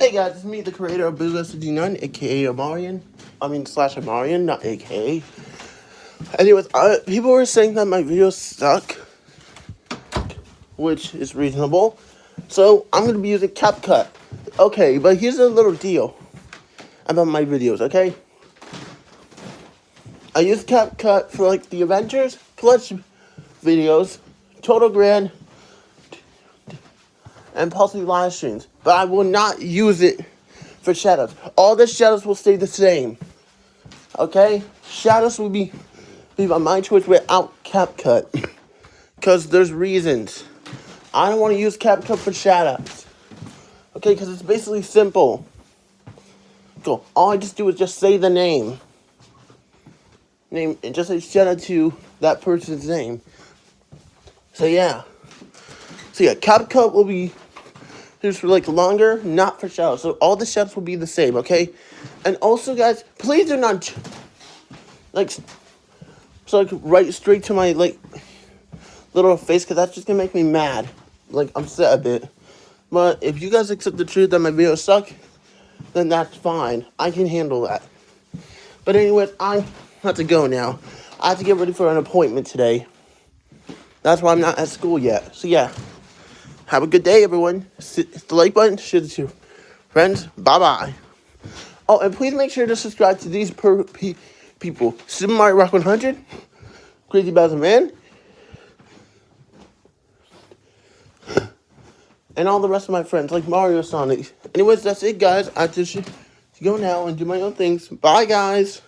Hey guys, it's me, the creator of Boogaloo69, aka Amarian. I mean, slash Amarian, not aka. Anyways, uh, people were saying that my videos suck, which is reasonable. So, I'm to be using CapCut. Okay, but here's a little deal about my videos, okay? I use CapCut for, like, the Avengers Clutch videos, Total Grand, and possibly live streams. But I will not use it for shadows. All the shadows will stay the same. Okay? Shadows will be, be by my choice without CapCut. Because there's reasons. I don't want to use CapCut for shadows. Okay, because it's basically simple. So all I just do is just say the name. Name and just say shout out to that person's name. So yeah. So yeah, CapCut will be for like longer, not for shadows. So all the shadows will be the same, okay? And also, guys, please do not like so like right straight to my like little face because that's just gonna make me mad, like I'm upset a bit. But if you guys accept the truth that my videos suck, then that's fine. I can handle that. But anyways, I have to go now. I have to get ready for an appointment today. That's why I'm not at school yet. So yeah. Have a good day, everyone. Hit the like button, share it to your friends. Bye bye. Oh, and please make sure to subscribe to these per pe people: Super Mario Rock 100, Crazy Bowser Man, and all the rest of my friends, like Mario Sonic. Anyways, that's it, guys. I just go now and do my own things. Bye, guys.